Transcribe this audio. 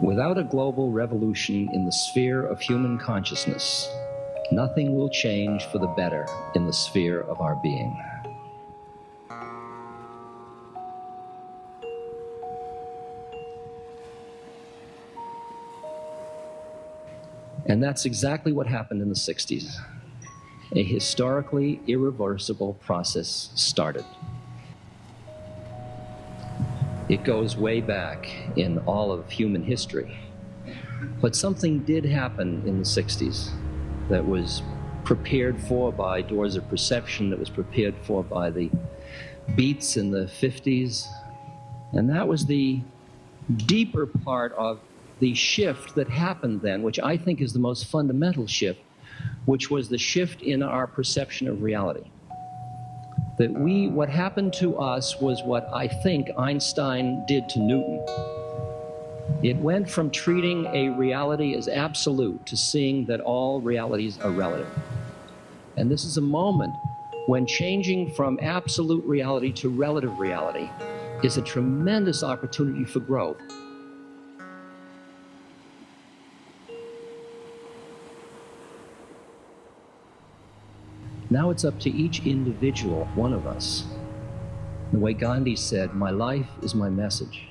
Without a global revolution in the sphere of human consciousness, nothing will change for the better in the sphere of our being. And that's exactly what happened in the 60s. A historically irreversible process started. It goes way back in all of human history. But something did happen in the 60s that was prepared for by doors of perception, that was prepared for by the beats in the 50s. And that was the deeper part of the shift that happened then, which I think is the most fundamental shift, which was the shift in our perception of reality. That we, what happened to us was what I think Einstein did to Newton. It went from treating a reality as absolute to seeing that all realities are relative. And this is a moment when changing from absolute reality to relative reality is a tremendous opportunity for growth. Now it's up to each individual one of us. The way Gandhi said, my life is my message.